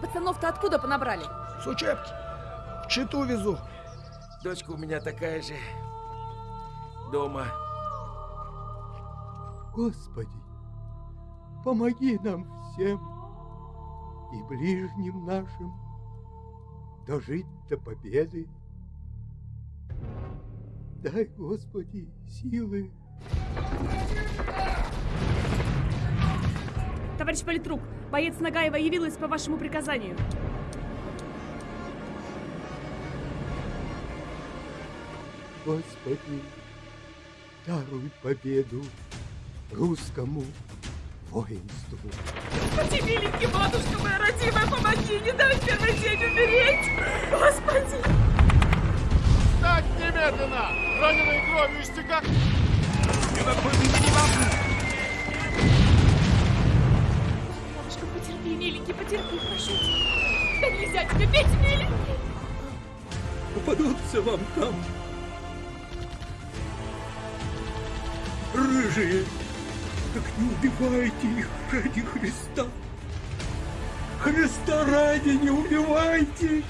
Пацанов-то откуда понабрали? С учебки. В Читу везу. Дочка у меня такая же. Дома. Господи, помоги нам всем и ближним нашим дожить до победы. Дай, Господи, силы. Товарищ политрук, боец Нагаева явилась по вашему приказанию. Господи, даруй победу русскому воинству. Господи, миленький, матушка моя родимая, помоги, не дай в первый день умереть! Господи! Встать немедленно! Раненые кровью истекать! Потерпи, прошу тебя. Да нельзя тебе петь, миленький! Попадутся вам там рыжие. Так не убивайте их ради Христа. Христа ради не убивайте.